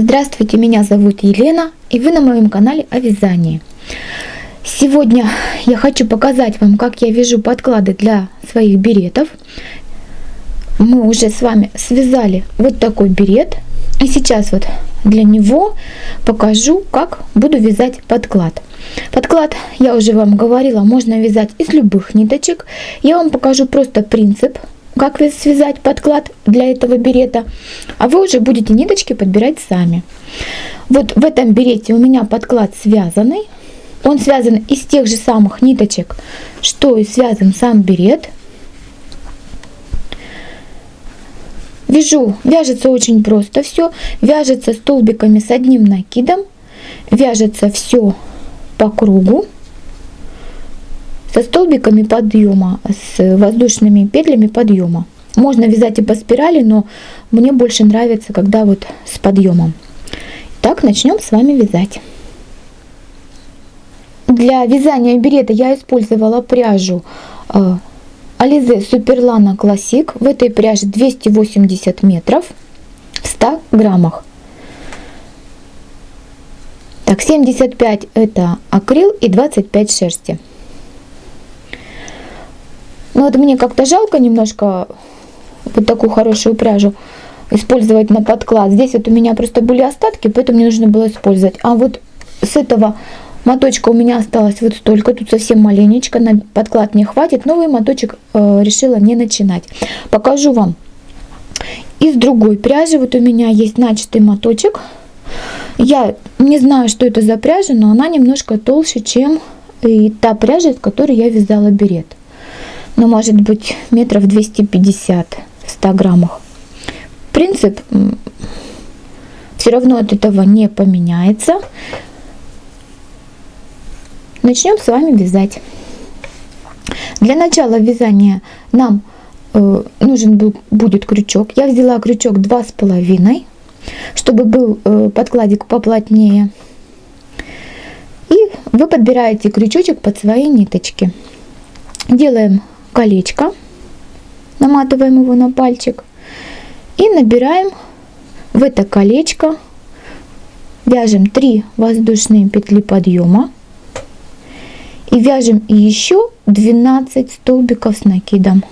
Здравствуйте, меня зовут Елена, и вы на моем канале о вязании. Сегодня я хочу показать вам, как я вяжу подклады для своих беретов. Мы уже с вами связали вот такой берет, и сейчас вот для него покажу, как буду вязать подклад. Подклад, я уже вам говорила, можно вязать из любых ниточек. Я вам покажу просто принцип, как связать подклад для этого берета, а вы уже будете ниточки подбирать сами. Вот в этом берете у меня подклад связанный. Он связан из тех же самых ниточек, что и связан сам берет. Вяжу, вяжется очень просто все. Вяжется столбиками с одним накидом. Вяжется все по кругу со столбиками подъема, с воздушными петлями подъема. Можно вязать и по спирали, но мне больше нравится, когда вот с подъемом. Так, начнем с вами вязать. Для вязания берета я использовала пряжу э, Alize Superlana Classic. В этой пряже 280 метров в 100 граммах. Так, 75 это акрил и 25 шерсти. Вот мне как-то жалко немножко вот такую хорошую пряжу использовать на подклад. Здесь вот у меня просто были остатки, поэтому мне нужно было использовать. А вот с этого моточка у меня осталось вот столько, тут совсем маленечко, на подклад не хватит. Новый моточек э, решила не начинать. Покажу вам из другой пряжи. Вот у меня есть начатый моточек. Я не знаю, что это за пряжа, но она немножко толще, чем и та пряжа, из которой я вязала берет ну, может быть, метров 250 в 100 граммах. Принцип все равно от этого не поменяется. Начнем с вами вязать. Для начала вязания нам э, нужен был, будет крючок. Я взяла крючок два с половиной, чтобы был э, подкладик поплотнее. И вы подбираете крючочек под свои ниточки. Делаем колечко, наматываем его на пальчик. И набираем в это колечко, вяжем 3 воздушные петли подъема. И вяжем еще 12 столбиков с накидом.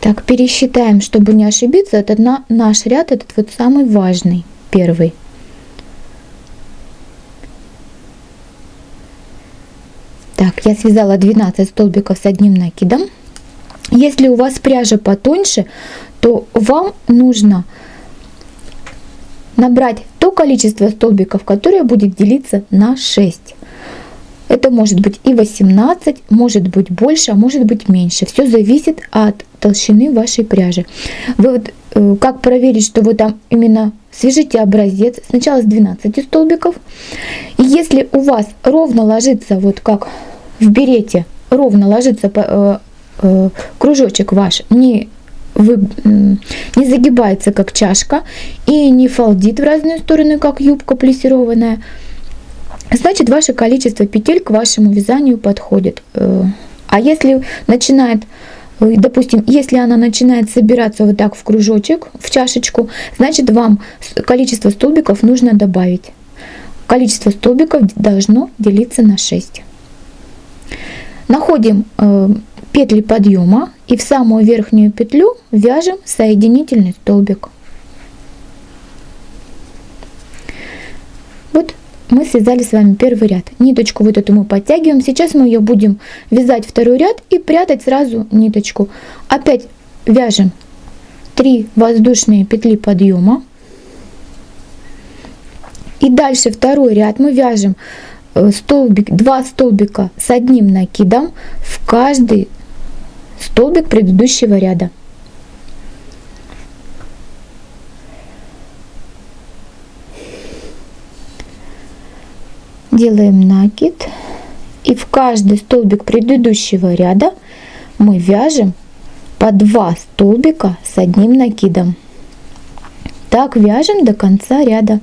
Так, пересчитаем, чтобы не ошибиться. Это на, наш ряд, этот вот самый важный, первый. Так, я связала 12 столбиков с одним накидом. Если у вас пряжа потоньше, то вам нужно набрать то количество столбиков, которое будет делиться на 6. Это может быть и 18, может быть больше, а может быть меньше. Все зависит от толщины вашей пряжи. Вы вот, э, как проверить, что вы там именно свяжите образец сначала с 12 столбиков. И если у вас ровно ложится, вот как в берете, ровно ложится э, э, кружочек ваш, не вы, не загибается как чашка и не фалдит в разные стороны, как юбка плессированная, значит ваше количество петель к вашему вязанию подходит. Э, а если начинает, э, допустим, если она начинает собираться вот так в кружочек, в чашечку, значит вам количество столбиков нужно добавить. Количество столбиков должно делиться на 6. Находим э, петли подъема и в самую верхнюю петлю вяжем соединительный столбик. Мы связали с вами первый ряд. Ниточку вот эту мы подтягиваем. Сейчас мы ее будем вязать второй ряд и прятать сразу ниточку. Опять вяжем 3 воздушные петли подъема. И дальше второй ряд мы вяжем э, столбик, 2 столбика с одним накидом в каждый столбик предыдущего ряда. Делаем накид и в каждый столбик предыдущего ряда мы вяжем по 2 столбика с одним накидом. Так вяжем до конца ряда.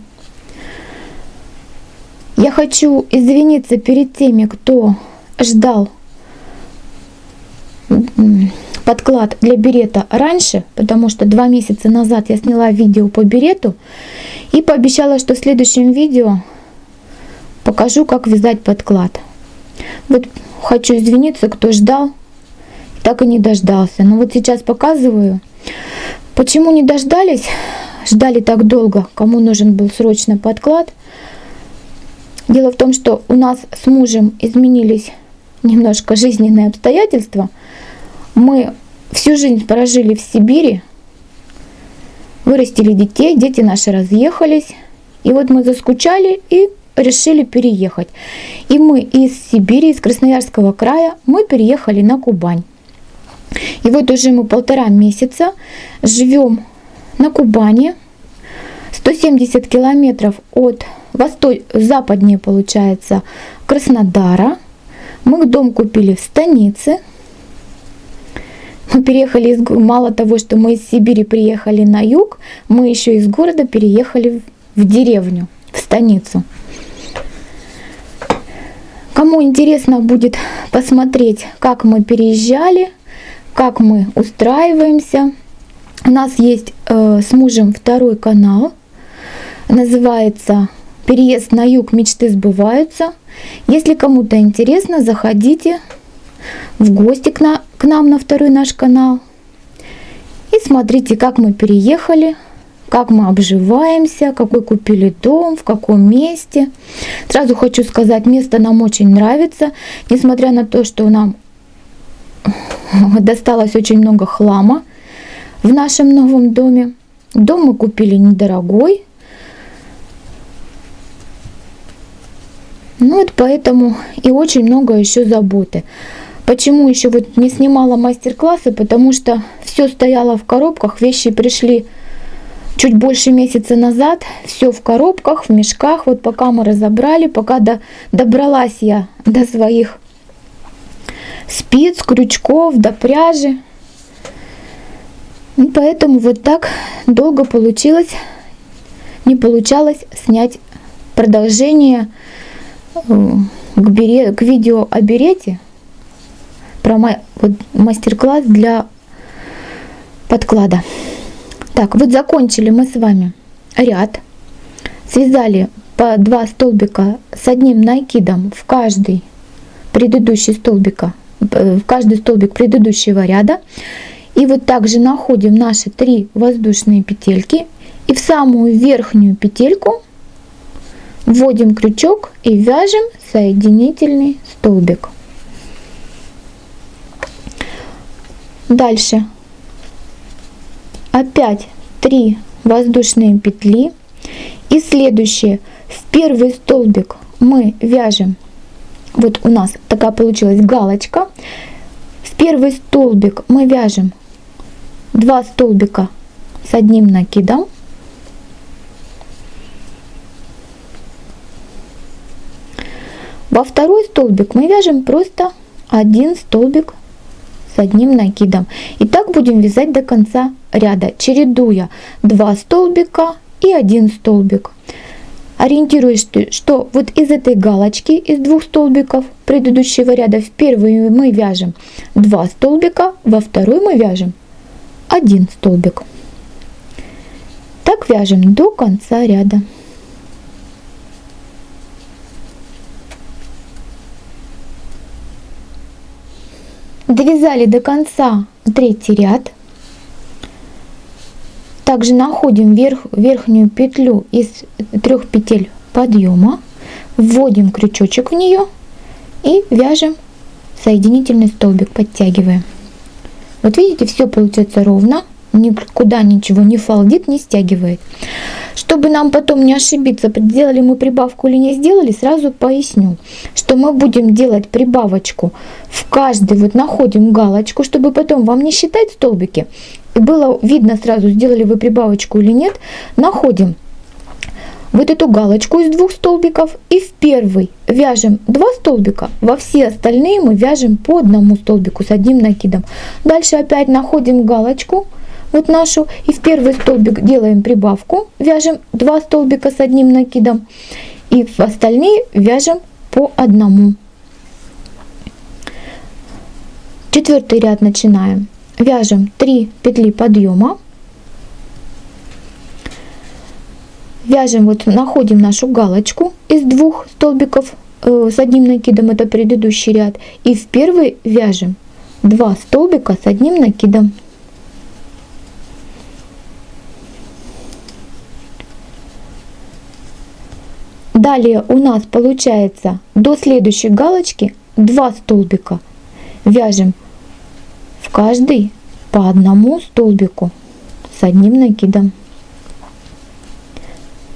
Я хочу извиниться перед теми, кто ждал подклад для берета раньше, потому что два месяца назад я сняла видео по берету и пообещала, что в следующем видео покажу, как вязать подклад. Вот хочу извиниться, кто ждал, так и не дождался. Но вот сейчас показываю. Почему не дождались? Ждали так долго, кому нужен был срочно подклад. Дело в том, что у нас с мужем изменились немножко жизненные обстоятельства. Мы всю жизнь прожили в Сибири, вырастили детей, дети наши разъехались. И вот мы заскучали и решили переехать. И мы из Сибири, из Красноярского края, мы переехали на Кубань. И вот уже мы полтора месяца живем на Кубани, 170 километров от восток, западнее получается Краснодара. Мы дом купили в станице. Мы переехали из мало того, что мы из Сибири приехали на юг, мы еще из города переехали в деревню, в станицу. Кому интересно будет посмотреть, как мы переезжали, как мы устраиваемся, у нас есть э, с мужем второй канал, называется «Переезд на юг. Мечты сбываются». Если кому-то интересно, заходите в гости к, на, к нам на второй наш канал и смотрите, как мы переехали, как мы обживаемся, какой купили дом, в каком месте. Сразу хочу сказать, место нам очень нравится, несмотря на то, что нам досталось очень много хлама в нашем новом доме. Дом мы купили недорогой. Ну вот поэтому и очень много еще заботы. Почему еще вот не снимала мастер-классы? Потому что все стояло в коробках, вещи пришли чуть больше месяца назад все в коробках, в мешках. Вот пока мы разобрали, пока до, добралась я до своих спиц, крючков, до пряжи. И поэтому вот так долго получилось, не получалось снять продолжение э, к, бере, к видео о берете, про мастер-класс для подклада. Так, вот закончили мы с вами ряд. Связали по два столбика с одним накидом в каждый предыдущий столбика, э, в каждый столбик предыдущего ряда. И вот также находим наши три воздушные петельки и в самую верхнюю петельку вводим крючок и вяжем соединительный столбик. Дальше опять 3 воздушные петли и следующее в первый столбик мы вяжем. Вот у нас такая получилась галочка. В первый столбик мы вяжем 2 столбика с одним накидом. Во второй столбик мы вяжем просто один столбик с одним накидом. И так будем вязать до конца ряда, чередуя 2 столбика и 1 столбик. Ориентируясь, что вот из этой галочки, из двух столбиков предыдущего ряда, в первый мы вяжем 2 столбика, во второй мы вяжем 1 столбик. Так вяжем до конца ряда. Довязали до конца третий ряд. Также находим верх, верхнюю петлю из трех петель подъема, вводим крючочек в нее и вяжем соединительный столбик, подтягиваем. Вот видите, все получается ровно, никуда ничего не фалдит, не стягивает. Чтобы нам потом не ошибиться, сделали мы прибавку или не сделали, сразу поясню, что мы будем делать прибавочку в каждый, вот находим галочку, чтобы потом вам не считать столбики, и было видно сразу, сделали вы прибавочку или нет, находим вот эту галочку из двух столбиков и в первый вяжем два столбика, во все остальные мы вяжем по одному столбику с одним накидом. Дальше опять находим галочку, вот нашу, и в первый столбик делаем прибавку, вяжем два столбика с одним накидом, и в остальные вяжем по одному. Четвертый ряд начинаем. Вяжем 3 петли подъема вяжем, вот находим нашу галочку из двух столбиков э, с одним накидом, это предыдущий ряд, и в первый вяжем два столбика с одним накидом. Далее у нас получается до следующей галочки два столбика. Вяжем в каждый по одному столбику с одним накидом.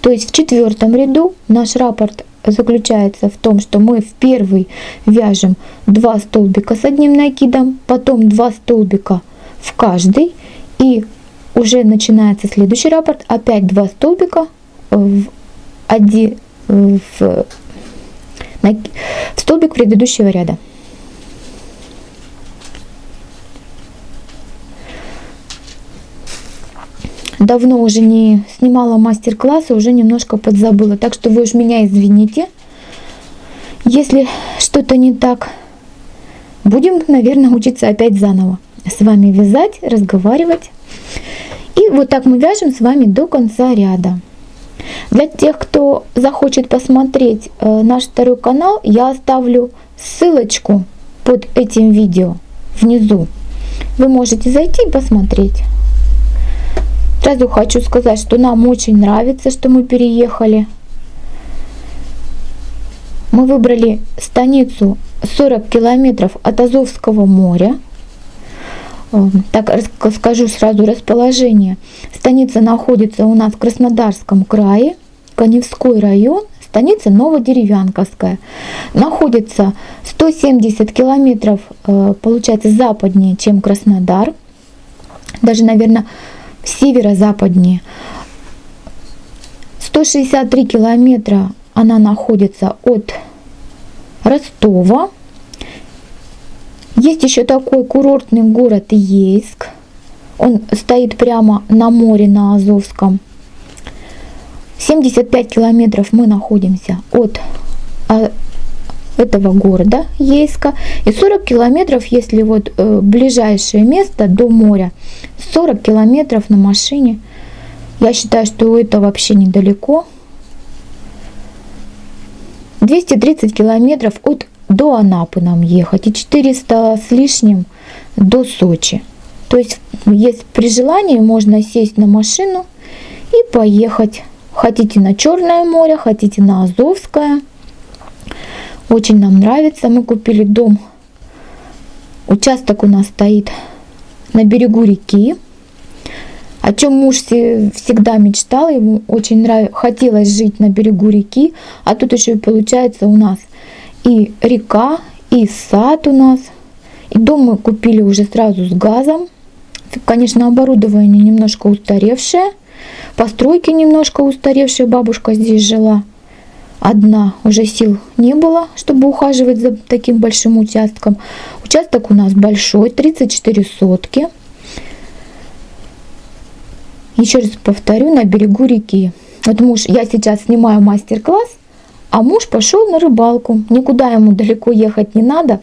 То есть в четвертом ряду наш раппорт заключается в том, что мы в первый вяжем 2 столбика с одним накидом, потом 2 столбика в каждый, и уже начинается следующий раппорт, опять 2 столбика в, один, в, в столбик предыдущего ряда. давно уже не снимала мастер-классы, уже немножко подзабыла. Так что вы уж меня извините, если что-то не так. Будем, наверное, учиться опять заново. С вами вязать, разговаривать. И вот так мы вяжем с вами до конца ряда. Для тех, кто захочет посмотреть э, наш второй канал, я оставлю ссылочку под этим видео внизу. Вы можете зайти и посмотреть. Сразу хочу сказать, что нам очень нравится, что мы переехали. Мы выбрали станицу 40 километров от Азовского моря. Эм, так скажу сразу расположение. Станица находится у нас в Краснодарском крае, Коневской район, станица Новодеревянковская. Находится 170 километров, э, получается, западнее, чем Краснодар. Даже, наверное, северо-западнее. 163 километра она находится от Ростова. Есть еще такой курортный город Ейск. Он стоит прямо на море на Азовском. 75 километров мы находимся от а, этого города Ейска и 40 километров, если вот э, ближайшее место до моря, 40 километров на машине. Я считаю, что это вообще недалеко. 230 километров от до Анапы нам ехать и 400 с лишним до Сочи. То есть, есть при желании можно сесть на машину и поехать. Хотите на Черное море, хотите на Азовское. Очень нам нравится. Мы купили дом. Участок у нас стоит на берегу реки. О чем муж всегда мечтал, ему очень нравилось, хотелось жить на берегу реки, а тут еще и получается у нас и река, и сад у нас. И дом мы купили уже сразу с газом. Конечно, оборудование немножко устаревшее, постройки немножко устаревшие, бабушка здесь жила одна, уже сил не было, чтобы ухаживать за таким большим участком. Участок у нас большой, 34 сотки. Еще раз повторю, на берегу реки. Вот муж, я сейчас снимаю мастер-класс, а муж пошел на рыбалку. Никуда ему далеко ехать не надо.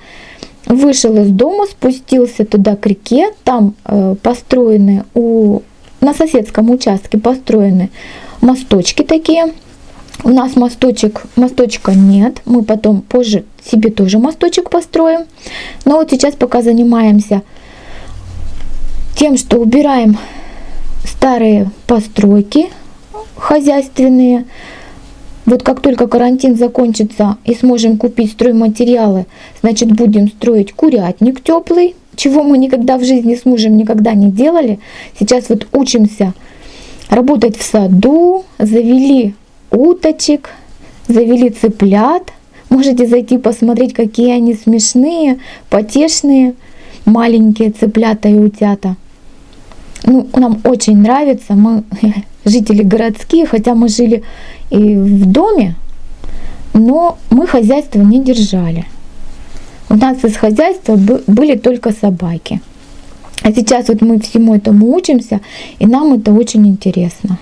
Вышел из дома, спустился туда к реке. Там э, построены у, на соседском участке построены мосточки такие у нас мосточек, мосточка нет. Мы потом позже себе тоже мосточек построим. Но вот сейчас пока занимаемся тем, что убираем старые постройки хозяйственные. Вот как только карантин закончится и сможем купить стройматериалы, значит будем строить курятник теплый, чего мы никогда в жизни с мужем никогда не делали. Сейчас вот учимся работать в саду, завели уточек, завели цыплят. Можете зайти посмотреть, какие они смешные, потешные, маленькие цыплята и утята. Ну, нам очень нравится, мы жители городские, хотя мы жили и в доме, но мы хозяйство не держали. У нас из хозяйства были только собаки. А сейчас вот мы всему этому учимся, и нам это очень интересно.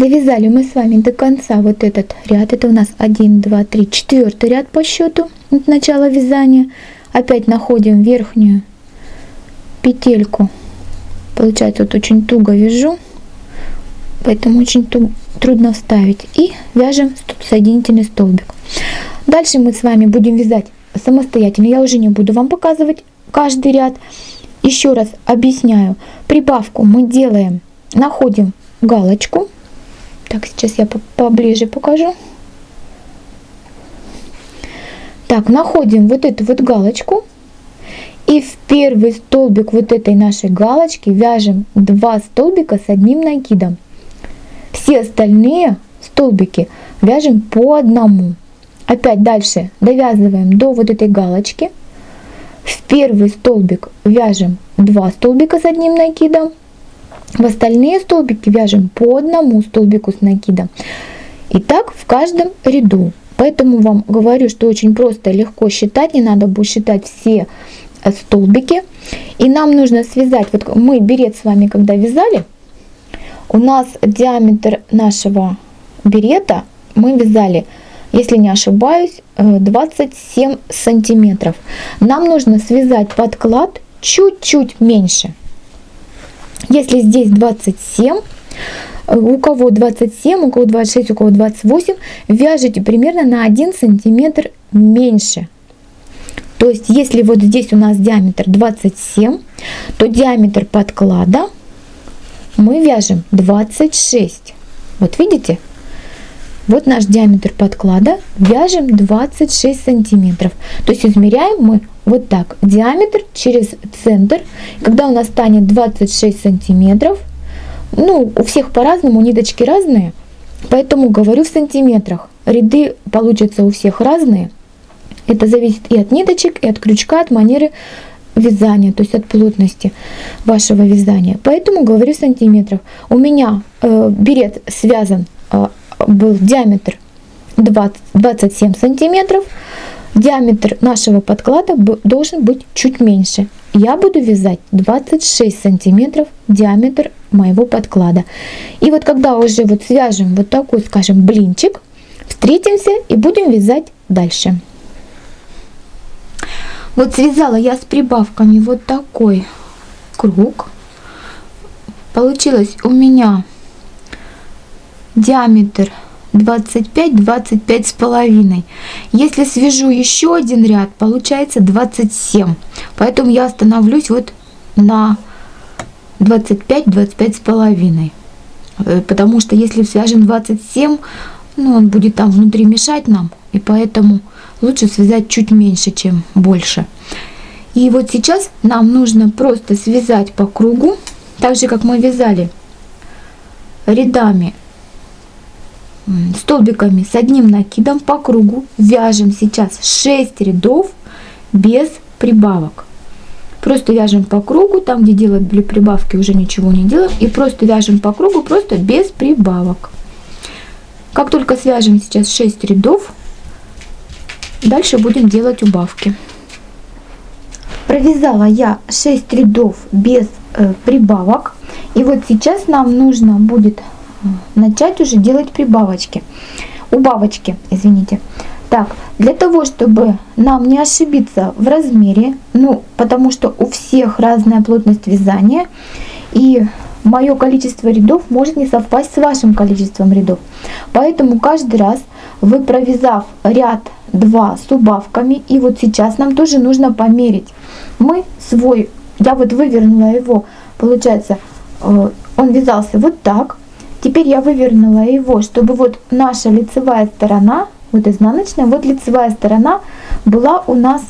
Довязали мы с вами до конца вот этот ряд. Это у нас 1, 2, 3, 4 ряд по счету от начала вязания. Опять находим верхнюю петельку. Получается, вот очень туго вяжу, поэтому очень трудно вставить. И вяжем соединительный столбик. Дальше мы с вами будем вязать самостоятельно. Я уже не буду вам показывать каждый ряд. Еще раз объясняю. Прибавку мы делаем, находим галочку так, сейчас я поближе покажу. Так, находим вот эту вот галочку. И в первый столбик вот этой нашей галочки вяжем два столбика с одним накидом. Все остальные столбики вяжем по одному. Опять дальше довязываем до вот этой галочки. В первый столбик вяжем два столбика с одним накидом. В остальные столбики вяжем по одному столбику с накидом. И так в каждом ряду. Поэтому вам говорю, что очень просто и легко считать. Не надо будет считать все э, столбики. И нам нужно связать, вот мы берет с вами когда вязали, у нас диаметр нашего берета мы вязали, если не ошибаюсь, 27 э, сантиметров. Нам нужно связать подклад чуть-чуть меньше. Если здесь 27, у кого 27, у кого 26, у кого 28, вяжите примерно на 1 сантиметр меньше. То есть, если вот здесь у нас диаметр 27, то диаметр подклада мы вяжем 26. Вот видите? Вот наш диаметр подклада. Вяжем 26 сантиметров. То есть измеряем мы вот так. Диаметр через центр. Когда у нас станет 26 сантиметров, ну, у всех по-разному, ниточки разные, поэтому говорю в сантиметрах. Ряды получатся у всех разные. Это зависит и от ниточек, и от крючка, от манеры вязания, то есть от плотности вашего вязания. Поэтому говорю в сантиметрах. У меня э, берет связан э, был диаметр 20, 27 сантиметров, диаметр нашего подклада должен быть чуть меньше. Я буду вязать 26 сантиметров диаметр моего подклада. И вот когда уже вот свяжем вот такой, скажем, блинчик, встретимся и будем вязать дальше. Вот связала я с прибавками вот такой круг. Получилось у меня диаметр 25, 25 с половиной. Если свяжу еще один ряд, получается 27. Поэтому я остановлюсь вот на 25, 25 с половиной. Э, потому что если свяжем 27, ну, он будет там внутри мешать нам. И поэтому лучше связать чуть меньше, чем больше. И вот сейчас нам нужно просто связать по кругу, так же как мы вязали рядами столбиками с одним накидом по кругу вяжем сейчас 6 рядов без прибавок. Просто вяжем по кругу, там где делали прибавки уже ничего не делаем. И просто вяжем по кругу, просто без прибавок. Как только свяжем сейчас 6 рядов, дальше будем делать убавки. Провязала я 6 рядов без э, прибавок. И вот сейчас нам нужно будет начать уже делать прибавочки. Убавочки, извините. Так, для того, чтобы нам не ошибиться в размере, ну, потому что у всех разная плотность вязания, и мое количество рядов может не совпасть с вашим количеством рядов. Поэтому каждый раз вы провязав ряд 2 с убавками, и вот сейчас нам тоже нужно померить. Мы свой, я вот вывернула его, получается, э, он вязался вот так. Теперь я вывернула его, чтобы вот наша лицевая сторона, вот изнаночная, вот лицевая сторона была у нас,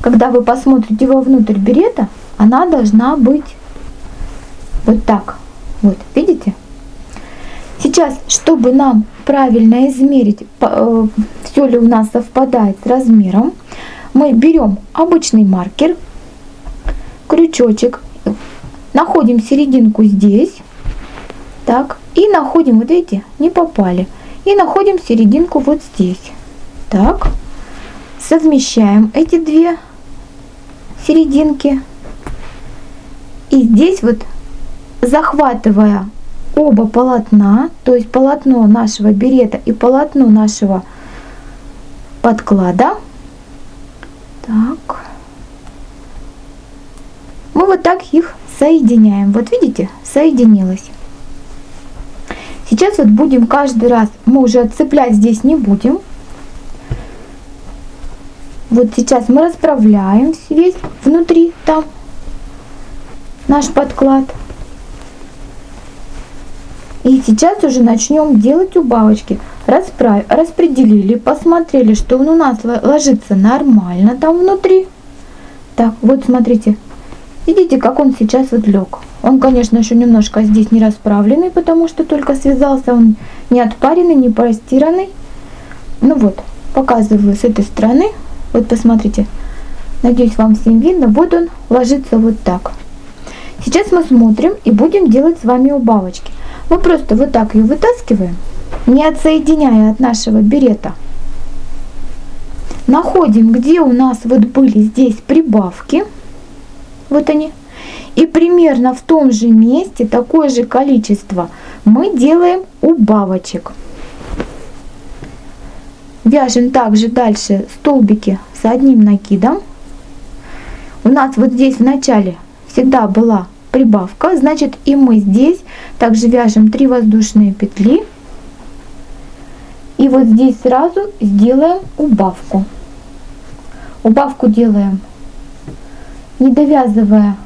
когда вы посмотрите вовнутрь берета, она должна быть вот так. Вот, видите? Сейчас, чтобы нам правильно измерить, э, все ли у нас совпадает с размером, мы берем обычный маркер, крючочек, находим серединку здесь, так, и находим, вот видите, не попали, и находим серединку вот здесь, так, совмещаем эти две серединки, и здесь вот захватывая оба полотна, то есть полотно нашего берета и полотно нашего подклада. Так. Мы вот так их соединяем. Вот видите, соединилось. Сейчас вот будем каждый раз, мы уже отцеплять здесь не будем. Вот сейчас мы расправляем весь внутри там наш подклад. И сейчас уже начнем делать убавочки. Расправ... Распределили, посмотрели, что он у нас ложится нормально там внутри. Так, вот смотрите. Видите, как он сейчас вот лег. Он, конечно, еще немножко здесь не расправленный, потому что только связался. Он не отпаренный, не простиранный. Ну вот, показываю с этой стороны. Вот посмотрите. Надеюсь, вам всем видно. Вот он ложится вот так. Сейчас мы смотрим и будем делать с вами убавочки. Мы просто вот так ее вытаскиваем, не отсоединяя от нашего берета. Находим, где у нас вот были здесь прибавки. Вот они. И примерно в том же месте такое же количество мы делаем убавочек. Вяжем также дальше столбики с одним накидом. У нас вот здесь в начале всегда была прибавка, значит и мы здесь также вяжем 3 воздушные петли. И вот здесь сразу сделаем убавку. Убавку делаем, не довязывая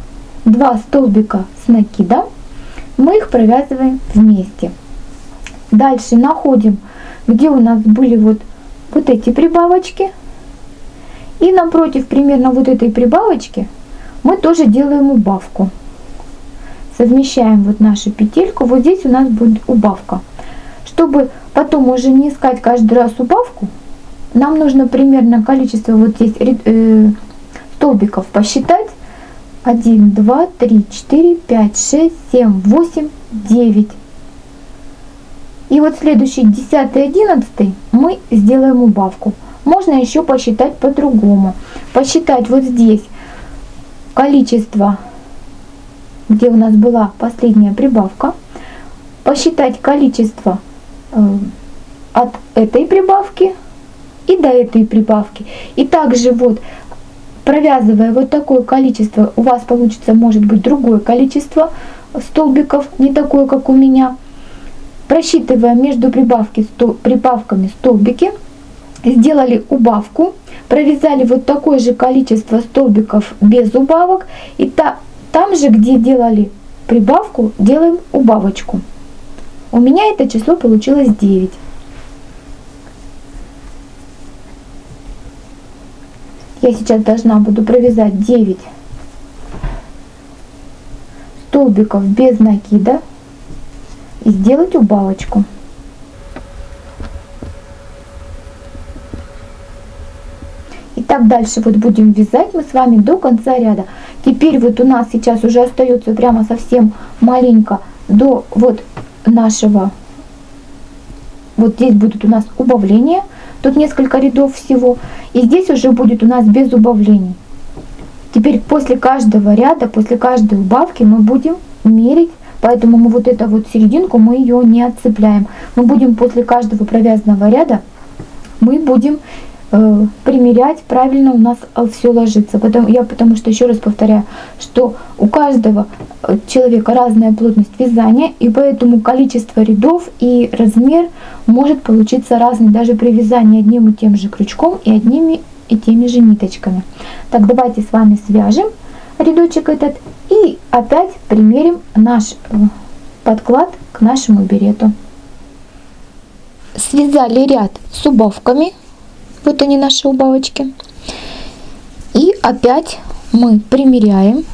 2 столбика с накидом, мы их провязываем вместе. Дальше находим, где у нас были вот, вот эти прибавочки. И напротив примерно вот этой прибавочки мы тоже делаем убавку совмещаем вот нашу петельку, вот здесь у нас будет убавка. Чтобы потом уже не искать каждый раз убавку, нам нужно примерно количество вот здесь э, столбиков посчитать. 1, 2, 3, 4, 5, 6, 7, 8, 9. И вот следующий 10 11 мы сделаем убавку. Можно еще посчитать по-другому. Посчитать вот здесь количество где у нас была последняя прибавка, посчитать количество э, от этой прибавки и до этой прибавки. И также вот провязывая вот такое количество, у вас получится может быть другое количество столбиков, не такое, как у меня. Просчитывая между прибавки, прибавками столбики, сделали убавку, провязали вот такое же количество столбиков без убавок, и та, там же, где делали прибавку, делаем убавочку. У меня это число получилось 9. Я сейчас должна буду провязать 9 столбиков без накида и сделать убавочку. так дальше вот будем вязать мы с вами до конца ряда. Теперь вот у нас сейчас уже остается прямо совсем маленько до вот нашего, вот здесь будут у нас убавления, тут несколько рядов всего, и здесь уже будет у нас без убавлений. Теперь после каждого ряда, после каждой убавки мы будем мерить, поэтому мы вот эту вот серединку, мы ее не отцепляем. Мы будем после каждого провязанного ряда, мы будем э, примерять, правильно у нас все ложится. Потому, я потому что еще раз повторяю, что у каждого э, человека разная плотность вязания, и поэтому количество рядов и размер может получиться разный даже при вязании одним и тем же крючком и одними и теми же ниточками. Так, давайте с вами свяжем рядочек этот и опять примерим наш э, подклад к нашему берету. Связали ряд с убавками. Вот они наши убавочки. И опять мы примеряем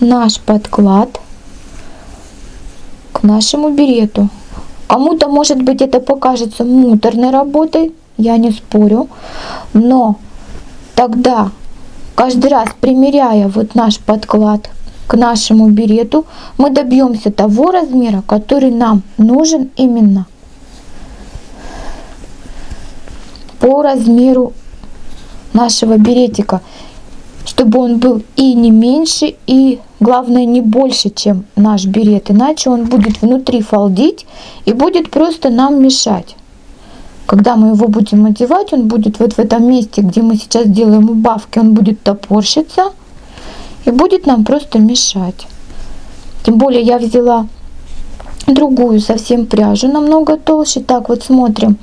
наш подклад к нашему берету. Кому-то, может быть, это покажется муторной работой, я не спорю, но тогда каждый раз примеряя вот наш подклад к нашему берету, мы добьемся того размера, который нам нужен именно по размеру нашего беретика, чтобы он был и не меньше, и главное не больше, чем наш берет, иначе он будет внутри фалдить и будет просто нам мешать. Когда мы его будем одевать, он будет вот в этом месте, где мы сейчас делаем убавки, он будет топорщиться и будет нам просто мешать. Тем более я взяла другую совсем пряжу, намного толще. Так вот смотрим.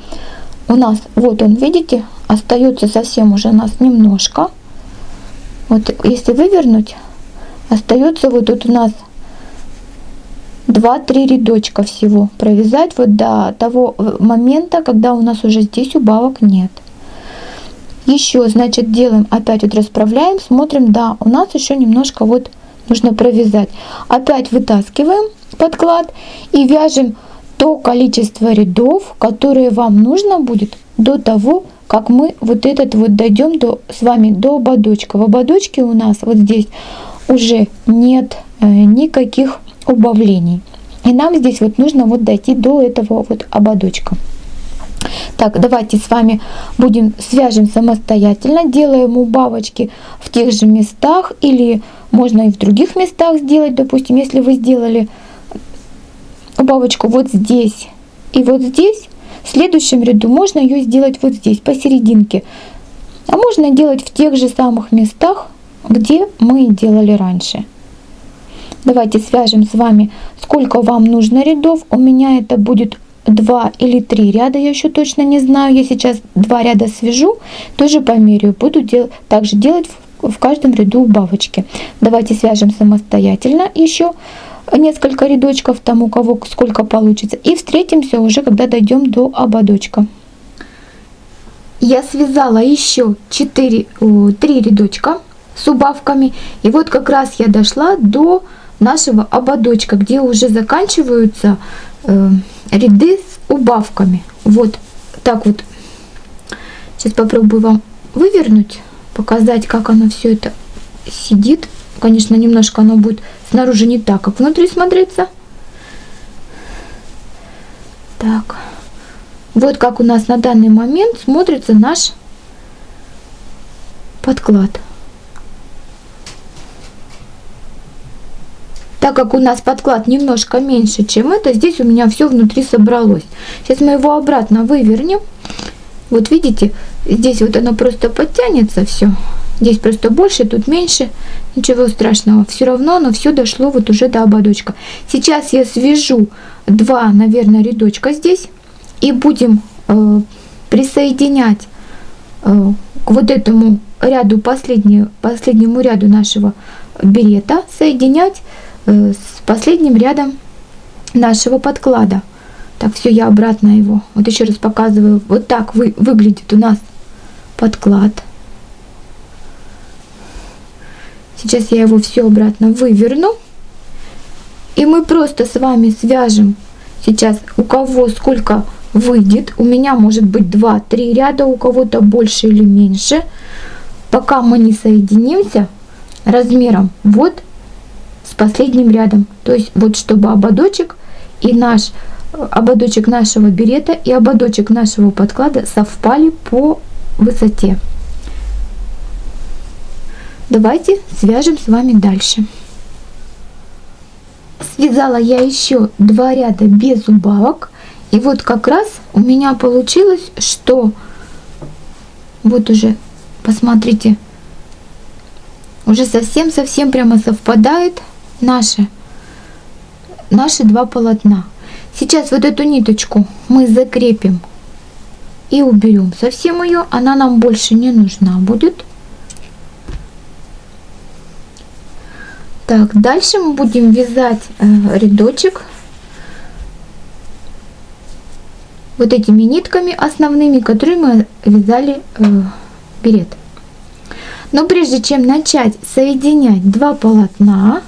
У нас, вот он, видите, остается совсем уже у нас немножко. Вот если вывернуть, остается вот тут у нас 2-3 рядочка всего провязать вот до того э, момента, когда у нас уже здесь убавок нет. Еще, значит, делаем, опять вот расправляем, смотрим, да, у нас еще немножко вот нужно провязать. Опять вытаскиваем подклад и вяжем то количество рядов, которые вам нужно будет до того, как мы вот этот вот дойдем до, с вами до ободочка. В ободочке у нас вот здесь уже нет э, никаких убавлений. И нам здесь вот нужно вот дойти до этого вот ободочка. Так, давайте с вами будем свяжем самостоятельно, делаем убавочки в тех же местах или можно и в других местах сделать, допустим, если вы сделали убавочку вот здесь и вот здесь, в следующем ряду можно ее сделать вот здесь, посерединке. А можно делать в тех же самых местах, где мы делали раньше. Давайте свяжем с вами, сколько вам нужно рядов. У меня это будет 2 или 3 ряда, я еще точно не знаю. Я сейчас 2 ряда свяжу, тоже померяю. Буду дел также делать в, каждом ряду убавочки. Давайте свяжем самостоятельно еще несколько рядочков, там у кого сколько получится. И встретимся уже, когда дойдем до ободочка. Я связала еще 4, 3 рядочка с убавками. И вот как раз я дошла до нашего ободочка, где уже заканчиваются э, ряды с убавками. Вот так вот. Сейчас попробую вам вывернуть, показать, как оно все это сидит. Конечно, немножко оно будет снаружи не так, как внутри смотреться. Так. Вот как у нас на данный момент смотрится наш подклад. Так как у нас подклад немножко меньше, чем это, здесь у меня все внутри собралось. Сейчас мы его обратно вывернем. Вот видите, здесь вот оно просто подтянется все. Здесь просто больше, тут меньше. Ничего страшного. Все равно оно все дошло вот уже до ободочка. Сейчас я свяжу два, наверное, рядочка здесь. И будем э, присоединять э, к вот этому ряду, последнему, последнему ряду нашего берета, соединять Э, с последним рядом нашего подклада. Так, все, я обратно его. Вот еще раз показываю. Вот так вы, выглядит у нас подклад. Сейчас я его все обратно выверну. И мы просто с вами свяжем сейчас у кого сколько выйдет. У меня может быть 2-3 ряда, у кого-то больше или меньше. Пока мы не соединимся размером вот с последним рядом. То есть вот чтобы ободочек и наш ободочек нашего берета и ободочек нашего подклада совпали по высоте. Давайте свяжем с вами дальше. Связала я еще два ряда без убавок. И вот как раз у меня получилось, что вот уже, посмотрите, уже совсем-совсем прямо совпадает наши, наши два полотна. Сейчас вот эту ниточку мы закрепим и уберем совсем ее, она нам больше не нужна будет. Так, дальше мы будем вязать э, рядочек вот этими нитками основными, которые мы вязали э, берет. Но прежде чем начать соединять два полотна,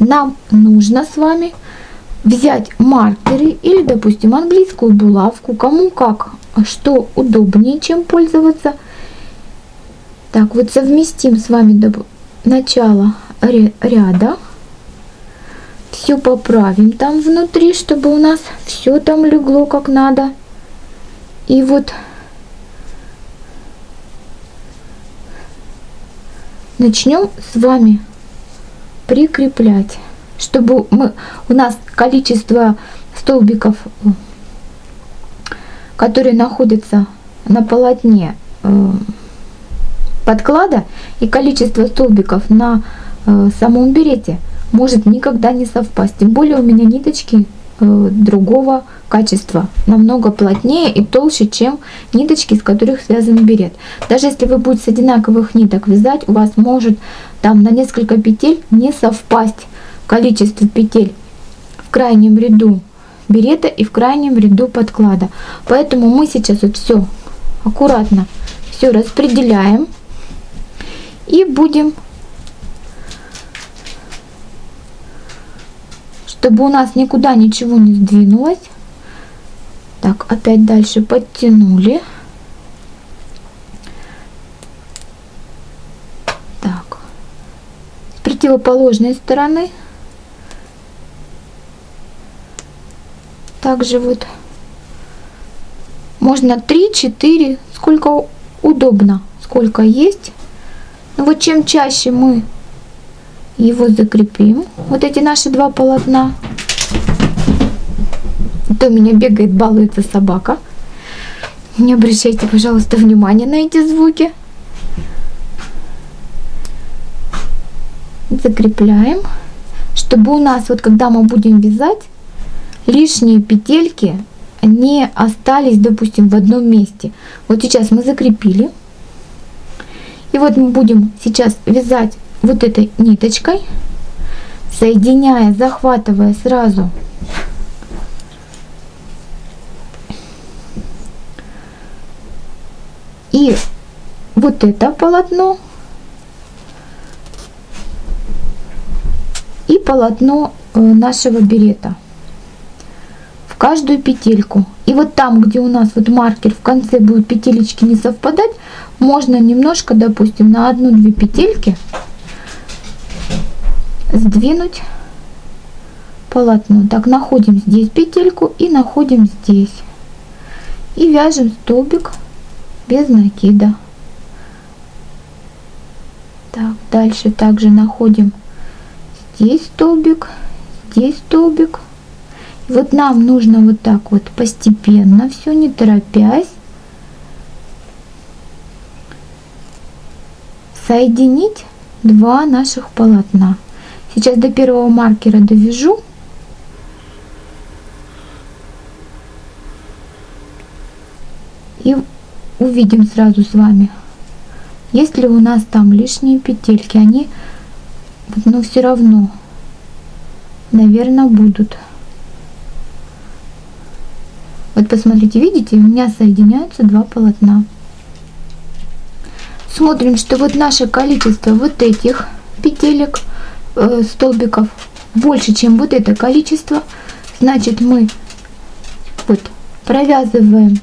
нам нужно с вами взять маркеры или, допустим, английскую булавку, кому как, что удобнее, чем пользоваться. Так, вот совместим с вами начало ряда. Все поправим там внутри, чтобы у нас все там легло как надо. И вот начнем с вами прикреплять, чтобы мы, у нас количество столбиков, которые находятся на полотне э, подклада и количество столбиков на э, самом берете может никогда не совпасть. Тем более у меня ниточки э, другого качества, намного плотнее и толще, чем ниточки, из которых связан берет. Даже если вы будете с одинаковых ниток вязать, у вас может там на несколько петель не совпасть количество петель в крайнем ряду берета и в крайнем ряду подклада. Поэтому мы сейчас вот все аккуратно все распределяем и будем чтобы у нас никуда ничего не сдвинулось так, опять дальше подтянули. Так, с противоположной стороны. Также вот можно 3-4, сколько удобно, сколько есть. Но вот чем чаще мы его закрепим, вот эти наши два полотна, то у меня бегает, балуется собака. Не обращайте, пожалуйста, внимания на эти звуки. Закрепляем, чтобы у нас, вот когда мы будем вязать, лишние петельки не остались, допустим, в одном месте. Вот сейчас мы закрепили. И вот мы будем сейчас вязать вот этой ниточкой, соединяя, захватывая сразу. И вот это полотно. И полотно э, нашего берета. В каждую петельку. И вот там, где у нас вот маркер в конце будут петелечки не совпадать, можно немножко, допустим, на одну-две петельки сдвинуть полотно. Так, находим здесь петельку и находим здесь. И вяжем столбик без накида. Так, дальше также находим здесь столбик, здесь столбик. И вот нам нужно вот так вот постепенно, все не торопясь, соединить два наших полотна. Сейчас до первого маркера довяжу. И увидим сразу с вами, есть ли у нас там лишние петельки. Они, но ну, все равно, наверное, будут. Вот посмотрите, видите, у меня соединяются два полотна. Смотрим, что вот наше количество вот этих петелек, э, столбиков больше, чем вот это количество. Значит, мы вот провязываем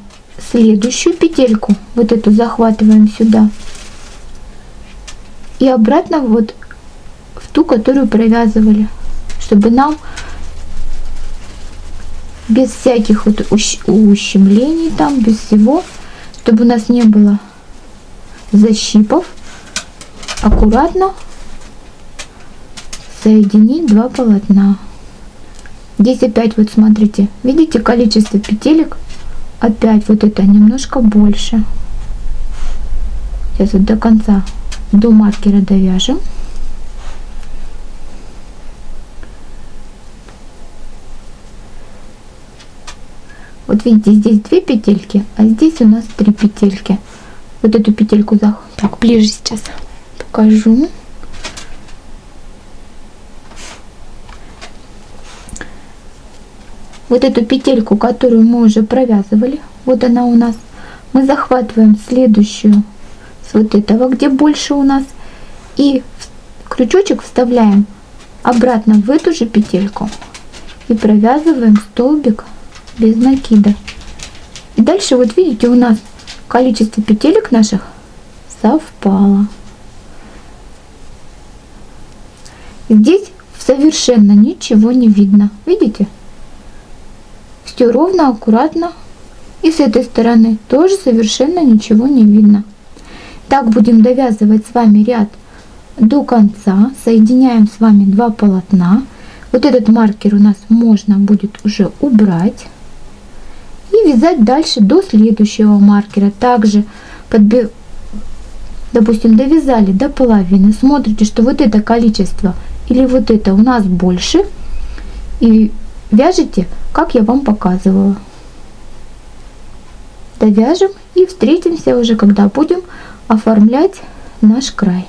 следующую петельку, вот эту захватываем сюда. И обратно вот в ту, которую провязывали, чтобы нам без всяких вот ущемлений там, без всего, чтобы у нас не было защипов, аккуратно соединить два полотна. Здесь опять вот смотрите, видите количество петелек опять вот это немножко больше. Сейчас вот до конца, до маркера довяжем. Вот видите, здесь две петельки, а здесь у нас три петельки. Вот эту петельку за... Так, ближе сейчас покажу. Вот эту петельку, которую мы уже провязывали, вот она у нас. Мы захватываем следующую с вот этого, где больше у нас. И крючочек вставляем обратно в эту же петельку. И провязываем столбик без накида. И дальше вот видите у нас количество петелек наших совпало. Здесь совершенно ничего не видно. Видите? Все ровно, аккуратно. И с этой стороны тоже совершенно ничего не видно. Так будем довязывать с вами ряд до конца. Соединяем с вами два полотна. Вот этот маркер у нас можно будет уже убрать и вязать дальше до следующего маркера. Также, подби... допустим, довязали до половины, смотрите, что вот это количество или вот это у нас больше, и вяжете, как я вам показывала. Довяжем и встретимся уже, когда будем оформлять наш край.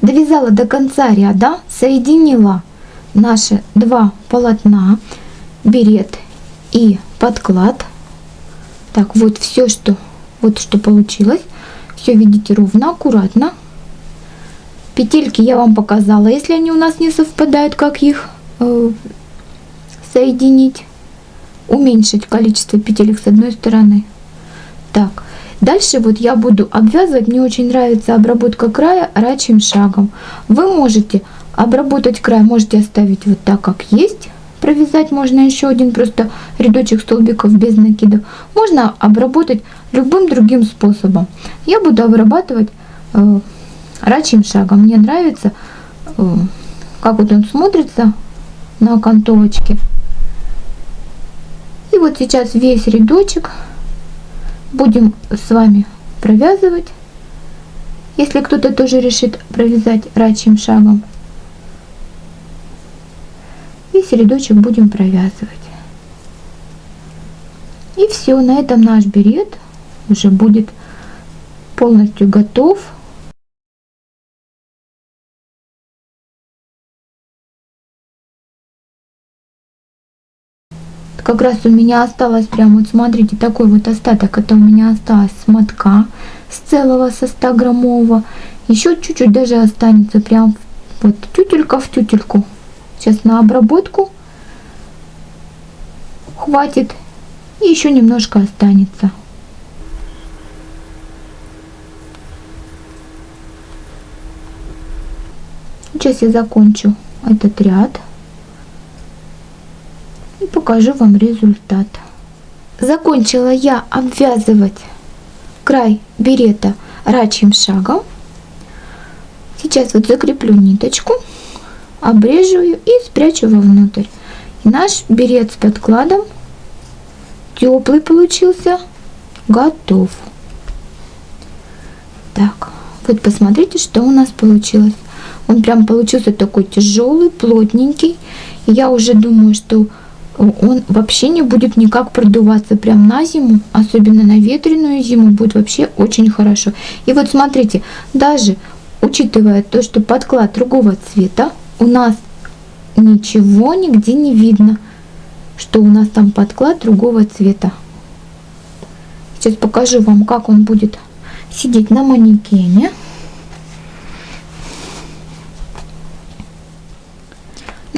Довязала до конца ряда, соединила наши два полотна, берет и подклад. Так, вот все, что, вот что получилось. Все видите ровно, аккуратно. Петельки я вам показала, если они у нас не совпадают, как их э, соединить. Уменьшить количество петелек с одной стороны. Так, дальше вот я буду обвязывать. Мне очень нравится обработка края рачьим шагом. Вы можете обработать край, можете оставить вот так, как есть провязать можно еще один просто рядочек столбиков без накидов. Можно обработать любым другим способом. Я буду обрабатывать э, рачьим шагом. Мне нравится, э, как вот он смотрится на окантовочке. Вот сейчас весь рядочек будем с вами провязывать. Если кто-то тоже решит провязать рачьим шагом, весь рядочек будем провязывать. И все, на этом наш берет уже будет полностью готов. Как раз у меня осталось прям, вот смотрите, такой вот остаток, это у меня осталось с мотка, с целого, со 100 граммового. Еще чуть-чуть даже останется прям вот тютелька в тютельку. Сейчас на обработку хватит и еще немножко останется. Сейчас я закончу этот ряд покажу вам результат. Закончила я обвязывать край берета рачьим шагом. Сейчас вот закреплю ниточку обрежу ее и спрячу вовнутрь. И наш берет с подкладом теплый получился, готов. Так, вот посмотрите, что у нас получилось. Он прям получился такой тяжелый, плотненький. Я уже думаю, что он вообще не будет никак продуваться прям на зиму, особенно на ветреную зиму, будет вообще очень хорошо. И вот смотрите, даже учитывая то, что подклад другого цвета, у нас ничего нигде не видно, что у нас там подклад другого цвета. Сейчас покажу вам, как он будет сидеть на манекене.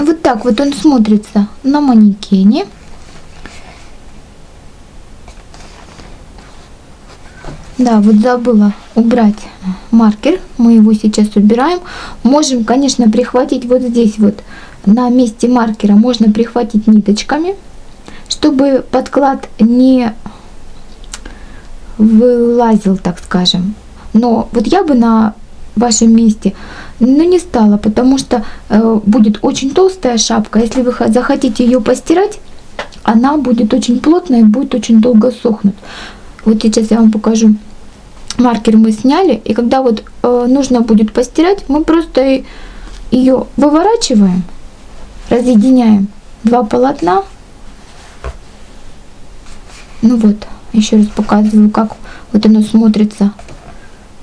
Вот так вот он смотрится на манекене. Да, вот забыла убрать маркер. Мы его сейчас убираем. Можем, конечно, прихватить вот здесь вот на месте маркера. Можно прихватить ниточками, чтобы подклад не вылазил, так скажем. Но вот я бы на вашем месте, ну не стала, потому что э, будет очень толстая шапка. Если вы захотите ее постирать, она будет очень плотная и будет очень долго сохнуть. Вот сейчас я вам покажу маркер мы сняли, и когда вот э, нужно будет постирать, мы просто ее выворачиваем, разъединяем два полотна. Ну вот, еще раз показываю, как вот оно смотрится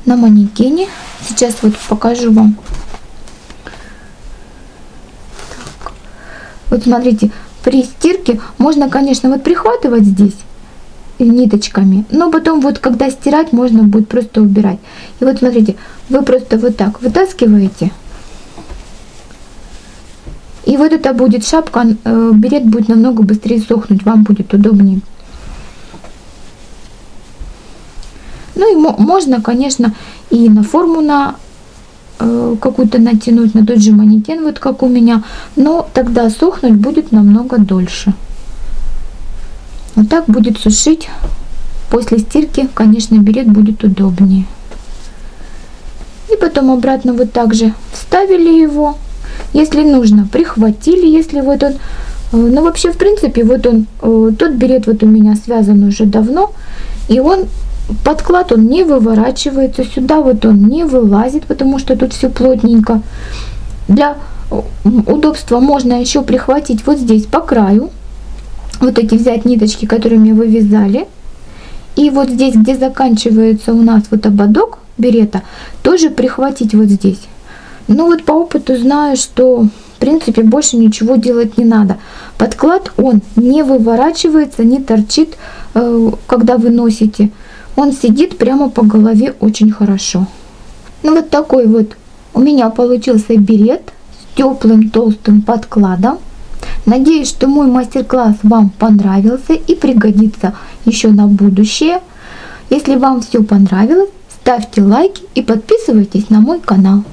на манекене. Сейчас вот покажу вам. Так. Вот смотрите, при стирке можно, конечно, вот прихватывать здесь ниточками, но потом вот когда стирать, можно будет просто убирать. И вот смотрите, вы просто вот так вытаскиваете, и вот это будет шапка, э, берет будет намного быстрее сохнуть, вам будет удобнее. Ну и можно, конечно, и на форму на э, какую-то натянуть, на тот же манекен, вот как у меня, но тогда сохнуть будет намного дольше. Вот так будет сушить. После стирки, конечно, берет будет удобнее. И потом обратно вот так же вставили его. Если нужно, прихватили, если вот он... Э, ну, вообще, в принципе, вот он, э, тот берет вот у меня связан уже давно. И он, подклад, он не выворачивается. Сюда вот он не вылазит, потому что тут все плотненько. Для удобства можно еще прихватить вот здесь по краю вот эти взять ниточки, которыми вы вязали. И вот здесь, где заканчивается у нас вот ободок берета, тоже прихватить вот здесь. Ну вот по опыту знаю, что в принципе больше ничего делать не надо. Подклад он не выворачивается, не торчит, э, когда вы носите. Он сидит прямо по голове очень хорошо. Ну вот такой вот у меня получился берет с теплым толстым подкладом. Надеюсь, что мой мастер-класс вам понравился и пригодится еще на будущее. Если вам все понравилось, ставьте лайки и подписывайтесь на мой канал.